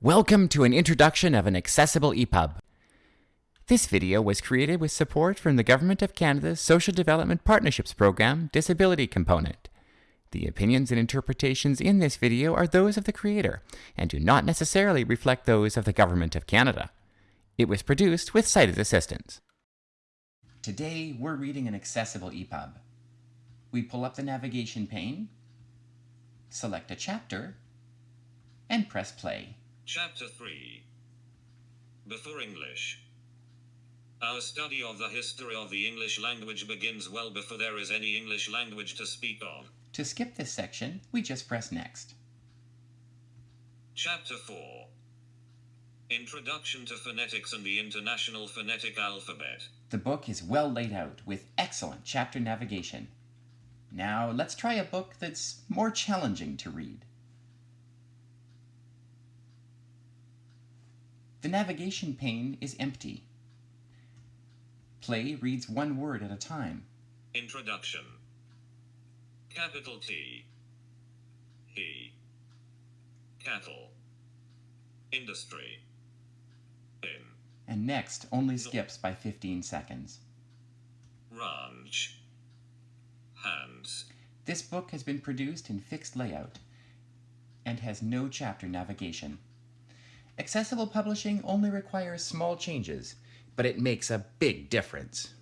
Welcome to an introduction of an accessible EPUB. This video was created with support from the Government of Canada's Social Development Partnerships Program Disability Component. The opinions and interpretations in this video are those of the creator and do not necessarily reflect those of the Government of Canada. It was produced with sighted assistance. Today, we're reading an accessible EPUB. We pull up the navigation pane, select a chapter, and press play. Chapter 3 Before English Our study of the history of the English language begins well before there is any English language to speak of. To skip this section, we just press next. Chapter 4 Introduction to Phonetics and the International Phonetic Alphabet. The book is well laid out with excellent chapter navigation. Now let's try a book that's more challenging to read. The navigation pane is empty. Play reads one word at a time. Introduction. Capital T. He Cattle. Industry. In And next only skips by 15 seconds. Ranch. Hands. This book has been produced in fixed layout and has no chapter navigation. Accessible publishing only requires small changes, but it makes a big difference.